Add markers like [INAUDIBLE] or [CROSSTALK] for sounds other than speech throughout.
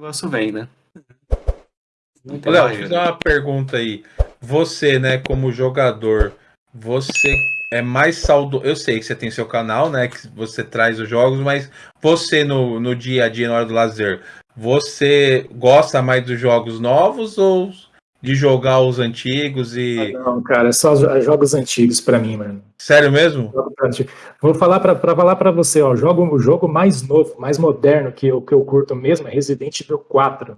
o negócio vem, né? Léo, deixa eu fazer uma pergunta aí. Você, né, como jogador, você é mais saudoso. Eu sei que você tem seu canal, né? Que você traz os jogos, mas você no, no dia a dia, na hora do lazer, você gosta mais dos jogos novos ou de jogar os antigos e. Ah, não, cara, é só jogos antigos para mim, mano. Sério mesmo? Vou falar para falar para você, ó, jogo, o jogo mais novo, mais moderno que eu, que eu curto mesmo é Resident Evil 4.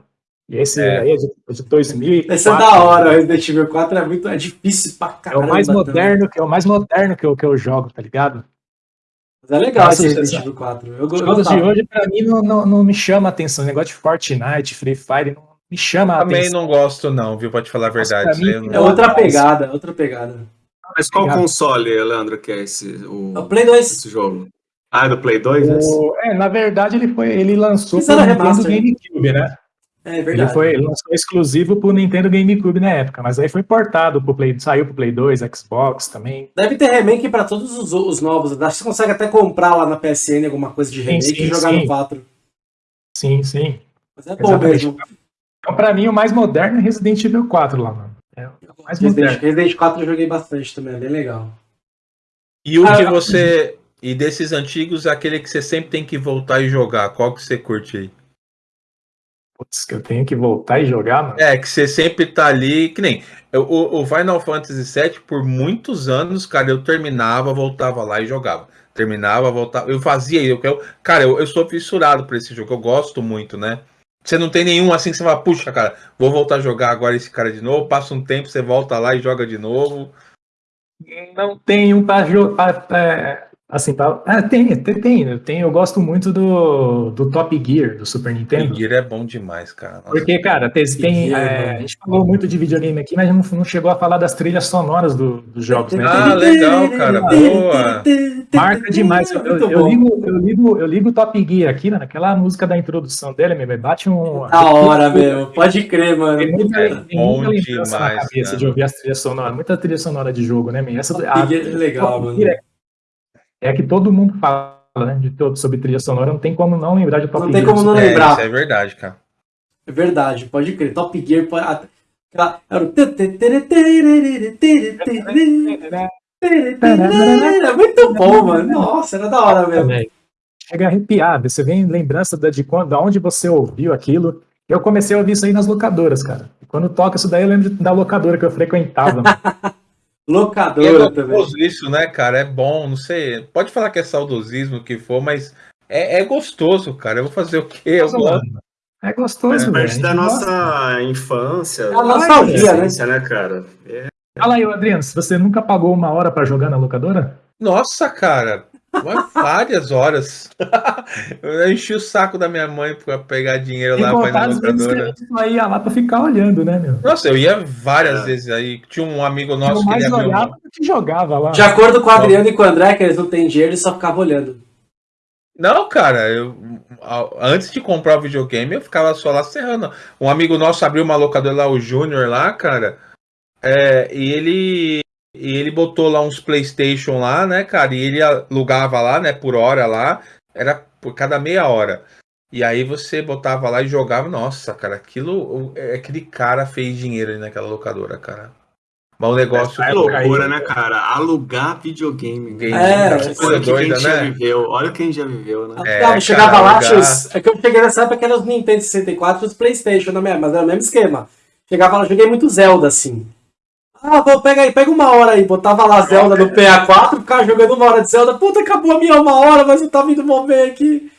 E esse é. aí é de, de 2004. Esse é da hora, o Resident Evil 4 é muito é difícil pra caramba. É o mais moderno, que é o mais moderno que eu, que eu jogo, tá ligado? Mas é legal esse Resident Evil 4. Eu, Os jogos de hoje, pra mim, não, não, não me chama a atenção. O negócio de Fortnite, Free Fire, não me chama Também a atenção. não gosto, não, viu? Pode falar a verdade. Mim, é outra pegada, outra pegada. Mas qual Obrigado. console, Leandro, que é esse? O, o Play 2. Esse jogo? Ah, é do Play 2? O, é, na verdade, ele foi. Ele lançou o Nintendo GameCube, né? É verdade. Ele, foi, ele lançou exclusivo pro Nintendo GameCube na época, mas aí foi portado pro Play, saiu pro Play 2, Xbox também. Deve ter remake para todos os, os, novos. Acho que você consegue até comprar lá na PSN alguma coisa de remake sim, sim, e jogar sim. no 4. Sim, sim. Mas é bom Exatamente. mesmo. Pra mim, o mais moderno é Resident Evil 4 lá, mano. É o mais Resident, moderno. Resident 4 eu joguei bastante também, é bem legal. E o ah, que você. E desses antigos, aquele que você sempre tem que voltar e jogar, qual que você curte aí? Putz, que eu tenho que voltar e jogar, mano. É, que você sempre tá ali, que nem o, o Final Fantasy VII, por muitos anos, cara, eu terminava, voltava lá e jogava. Terminava, voltava, eu fazia eu, eu Cara, eu, eu sou fissurado por esse jogo, eu gosto muito, né? Você não tem nenhum assim que você fala, puxa, cara, vou voltar a jogar agora esse cara de novo, passa um tempo, você volta lá e joga de novo. Não tem um jogar. Assim, pra... ah, tem, tem, tem, tem. Eu gosto muito do, do Top Gear do Super Nintendo. Top Gear é bom demais, cara. Nossa. Porque, cara, tem, tem é, a gente falou muito de videogame aqui, mas não, não chegou a falar das trilhas sonoras do, dos jogos, né? Ah, legal, cara. Boa. Marca demais. Eu, eu, eu, ligo, eu, ligo, eu ligo o Top Gear aqui, né, naquela música da introdução dele, meu, bate um. Da hora, meu. Pode crer, mano. Tem muita, é tem muita lembrança demais, na cabeça cara. de ouvir as trilhas sonoras. Muita trilha sonora de jogo, né, meu? Essa, Top a, Gear é legal, mano. É é que todo mundo fala né, de todo, sobre trilha sonora, não tem como não lembrar de Top Gear. Não tem como não lembrar. É, isso é verdade, cara. É verdade, pode crer. Top Gear pode. Era o. Era muito bom, mano. Nossa, era da hora mesmo. Chega a arrepiar, você vem lembrança de, quando, de onde você ouviu aquilo. Eu comecei a ouvir isso aí nas locadoras, cara. quando toca isso daí, eu lembro da locadora que eu frequentava. Locadora é também. Isso, né, cara? É bom, não sei. Pode falar que é saudosismo, o que for, mas é, é, gostoso, cara. Eu vou fazer o quê? Eu gosto. É gostoso, É parte da nossa gosta. infância. É a nostalgia, né? né, cara? É. Fala aí, Adriano, você nunca pagou uma hora para jogar na locadora? Nossa, cara. Várias horas. eu enchi o saco da minha mãe pra pegar dinheiro lá pra ir na locadora. Eu ia lá pra ficar olhando, né, meu? Nossa, eu ia várias é. vezes aí. Tinha um amigo nosso eu que mais ele olhava do que jogava lá. De acordo com o Adriano e com o André, que eles não têm dinheiro, eles só ficavam olhando. Não, cara, eu, antes de comprar o videogame, eu ficava só lá serrando. Um amigo nosso abriu uma locadora lá, o Júnior lá, cara. É, e ele e ele botou lá uns PlayStation lá, né, cara? E ele alugava lá, né, por hora lá. Era por cada meia hora. E aí você botava lá e jogava. Nossa, cara, aquilo. É, aquele cara fez dinheiro ali naquela locadora, cara. Mas o negócio. É loucura, né, cara? Alugar videogame. Game, é, olha que doida, quem né? já viveu. Olha quem já viveu, né? É, cara, chegava lá, alugar... é que eu cheguei nessa época que era os Nintendo 64 e os Playstation, né, mas era o mesmo esquema. Chegava lá, joguei muito Zelda, assim. Ah, vou pegar aí, pega uma hora aí. Botava lá Zelda no PA4, ficava jogando uma hora de Zelda. Puta, acabou a minha uma hora, mas eu tava indo mover aqui.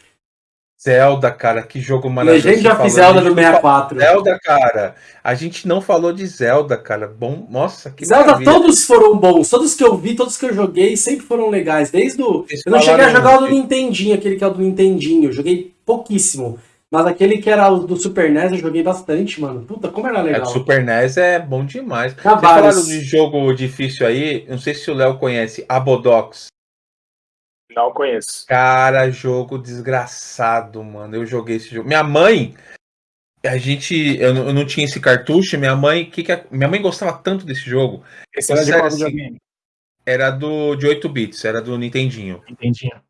Zelda, cara, que jogo maravilhoso. A gente já fez Zelda no 64. Zelda, cara. A gente não falou de Zelda, cara. Bom, nossa, que Zelda, maravilha. todos foram bons. Todos que eu vi, todos que eu joguei, sempre foram legais. Desde o. eu não cheguei a jogar o do Nintendinho, aquele que é o do Nintendinho. Eu joguei pouquíssimo. Mas aquele que era o do Super NES eu joguei bastante, mano. Puta, como era legal. É, o Super NES é bom demais. Vocês falaram de jogo difícil aí, não sei se o Léo conhece, Abodox. Não conheço. Cara, jogo desgraçado, mano. Eu joguei esse jogo. Minha mãe, a gente, eu, eu não tinha esse cartucho. Minha mãe, que, que a, minha mãe gostava tanto desse jogo. Esse era de qual assim, Era do de 8 bits, era do Nintendinho. Nintendinho.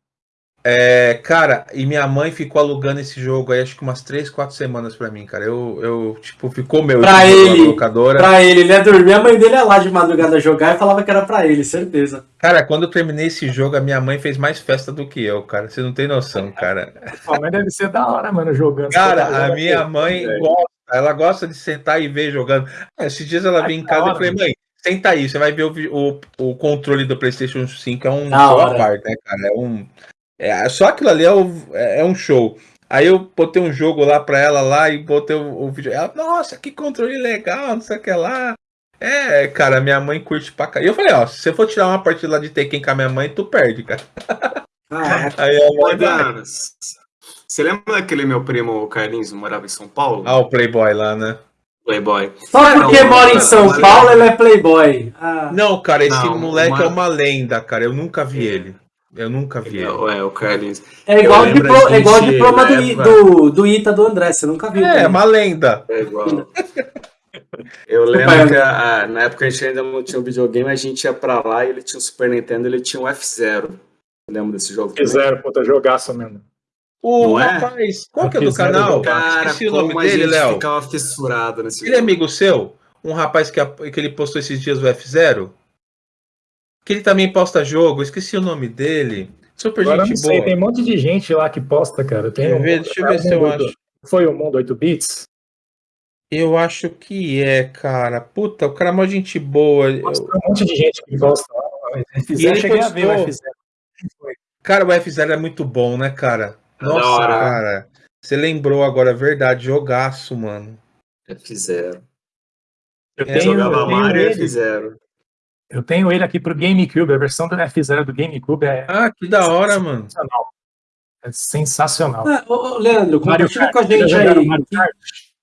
É, cara, e minha mãe ficou alugando esse jogo aí acho que umas 3, 4 semanas pra mim, cara. Eu, eu tipo, ficou meu Pra na ele, locadora. Pra ele, ele ia dormir, a mãe dele ia lá de madrugada jogar e falava que era pra ele, certeza. Cara, quando eu terminei esse jogo, a minha mãe fez mais festa do que eu, cara. Você não tem noção, cara. Sua mãe deve ser da hora, mano, jogando. Cara, a minha mãe É. gosta, ela gosta de sentar e ver jogando. Ah, Esses dias ela veio em casa e falei, mãe, senta aí, você vai ver o, o, o controle do PlayStation 5, é um Da parte, né, cara? É um. É, só aquilo ali é, o- é é um show. Aí eu botei um jogo lá pra ela lá e botei o, o vídeo. Ela, nossa, que controle legal, não sei o que lá. É, cara, minha mãe curte pra cá. E eu falei, ó, se você for tirar uma partida lá de Tekken com a minha mãe, tu perde, cara. Ah, [LAUGHS] Aí a mãe vai. Você lembra daquele meu primo Carlinhos, morava em São Paulo? Ah, o Playboy lá, né? Playboy. só porque Não, mora em São não, Paulo, ele é playboy. Ah, Não, cara, esse Não, moleque uma- é uma lenda, cara. Eu nunca vi ele. Eu nunca vi ele. É, o Carlinhos. é igual, lembro diplo- é igual o diploma do, época- do, do Ita do André, você nunca viu. É, também. uma lenda. É igual. Eu lembro que a- na época a gente ainda não tinha um videogame, a gente ia pra lá e ele tinha um Super Nintendo ele tinha um F0. Lembra desse jogo? também? Zero, puta, jogaço mesmo. O Não é? rapaz, qual que é do canal? Cara, Esqueci o nome a dele, Léo. ficava fissurado nesse Ele é jogo. amigo seu? Um rapaz que, que ele postou esses dias o F0? Que ele também posta jogo, esqueci o nome dele. Super Agora eu gente não sei, boa. tem um monte de gente lá que posta, cara. Tem um- ver? Deixa eu ver se eu acho. Foi o mundo 8 bits? Eu acho que é, cara. Puta, o cara é uma gente boa. Eu- tem um monte de gente que gosta. lá. E F0, ele cheguei a ver o postou. F0. Cara, o F0 é muito bom, né, cara? Nossa, hora. cara. Você lembrou agora, é verdade. Jogaço, mano. F0. Eu É, tenho, Jogava eu tenho Mario e ele, F0. Eu tenho ele aqui pro GameCube. A versão do F0 do GameCube é Ah, que da hora, mano. sensacional. É sensacional. Ah, ô, ô, Leandro, Mario compartilha Kart, com a gente aí. Que,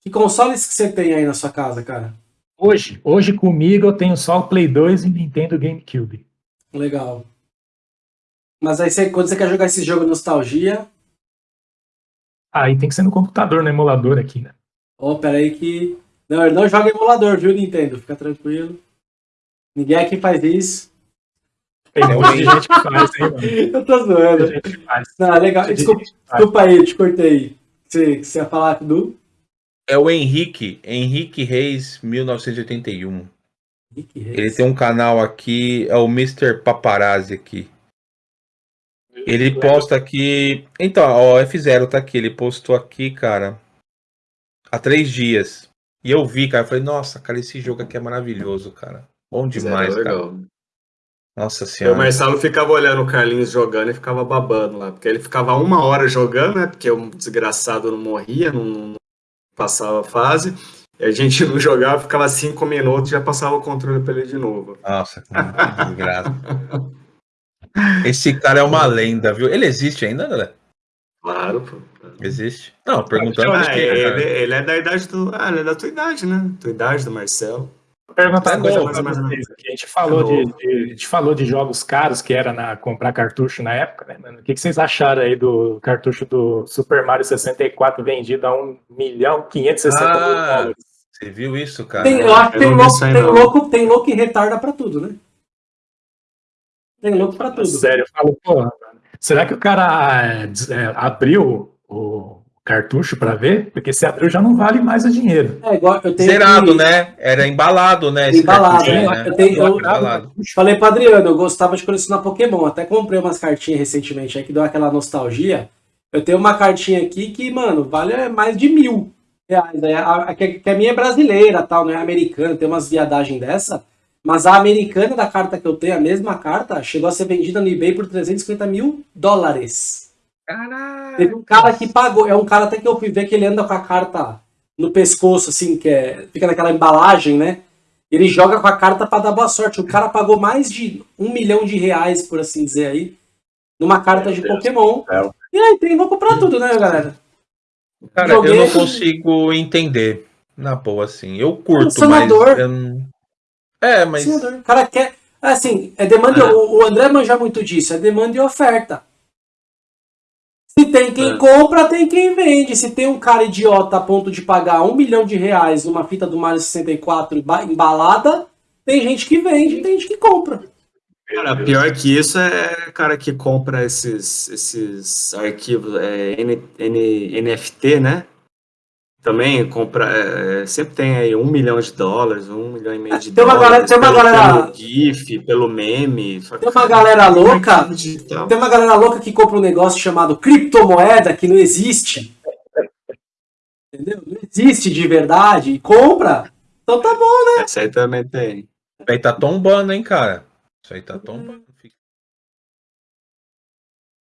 que consoles que você tem aí na sua casa, cara? Hoje, hoje comigo eu tenho só o Play 2 e Nintendo GameCube. Legal. Mas aí você, quando você quer jogar esse jogo nostalgia, Aí tem que ser no computador, no emulador aqui, né? ó, peraí que. Não, ele não joga emulador, viu, Nintendo? Fica tranquilo. Ninguém aqui faz isso. Tem um monte de gente que faz aí, mano. [LAUGHS] Eu tô Tem zoando. gente que faz. Não, legal. Tem Desculpa, desculpa aí, eu te cortei. Você, você ia falar do. É o Henrique, Henrique Reis, 1981. Rick Reis. Ele tem um canal aqui, é o Mr. Paparazzi aqui. Ele posta aqui. Então, ó, F0 tá aqui. Ele postou aqui, cara, há três dias. E eu vi, cara. Eu falei, nossa, cara, esse jogo aqui é maravilhoso, cara. Bom demais, F0 cara. legal. Nossa E o senhora. Marcelo ficava olhando o Carlinhos jogando e ficava babando lá. Porque ele ficava uma hora jogando, né? Porque o desgraçado não morria, não, não passava a fase. E a gente [LAUGHS] não jogava, ficava cinco minutos e já passava o controle pra ele de novo. Nossa, que desgraça. Esse cara é uma lenda, viu? Ele existe ainda, André? Claro, pô. Existe? Não, perguntando. Ah, ele, ele é da idade do. Ah, ele é da tua idade, né? Tua idade do Marcelo. Perguntar É uma coisa mas- vocês aqui. A gente falou, É de, de- a gente falou de jogos caros que era na comprar cartucho na época, né, mano? O que, que vocês acharam aí do cartucho do Super Mario 64 vendido a 1 milhão 560 mil Ah, dólares? Você viu isso, cara? Tem, eu acho que tem louco, tem, louco, tem louco que retarda pra tudo, né? Tem louco pra tudo. Sério, eu falo, porra, mano, será que o cara é, é, abriu o cartucho pra ver? Porque se abriu já não vale mais o dinheiro. É igual eu tenho Zerado, que- né? Era embalado, né? esse Embalado, né? né? Eu tenho- eu- Embalado. Falei pro Adriano, eu gostava de colecionar Pokémon. Até comprei umas cartinhas recentemente aí que deu aquela nostalgia. Eu tenho uma cartinha aqui que, mano, vale mais de mil reais. Aí a- a- que, que a minha é brasileira, tal, não é americana, tem umas viadagens dessa. Mas a americana da carta que eu tenho, a mesma carta, chegou a ser vendida no eBay por 350 mil dólares. Caralho. Teve um cara que pagou, é um cara até que eu fui ver que ele anda com a carta no pescoço, assim, que é, fica naquela embalagem, né? Ele joga com a carta pra dar boa sorte. O cara pagou mais de um milhão de reais, por assim dizer aí, numa carta de Pokémon. céu. E aí, tem louco pra tudo, né, galera? Cara, eu Joguei- não consigo entender. Na boa, assim. Eu curto, mas. Colecionador. Eu não... É, mas. Sim, o cara quer. Assim, é demanda. É. O, o André manja muito disso, é demanda e oferta. Se tem quem É. compra, tem quem vende. Se tem um cara idiota a ponto de pagar um milhão de reais numa fita do Mario 64 emba- embalada, tem gente que vende e tem gente que compra. Cara, pior que isso é cara que compra esses, esses arquivos é, N, N, NFT, né? Também compra, é, sempre tem aí um milhão de dólares, um milhão e meio de tem uma dólares. Galera, tem uma pelo, galera. Pelo GIF, pelo meme. Tem uma galera louca. Tem uma galera louca que compra um negócio chamado criptomoeda que não existe. Entendeu? Não existe de verdade. E compra. Então tá bom, né? Essa aí também tem. Isso aí tá tombando, hein, cara. Isso aí tá tombando.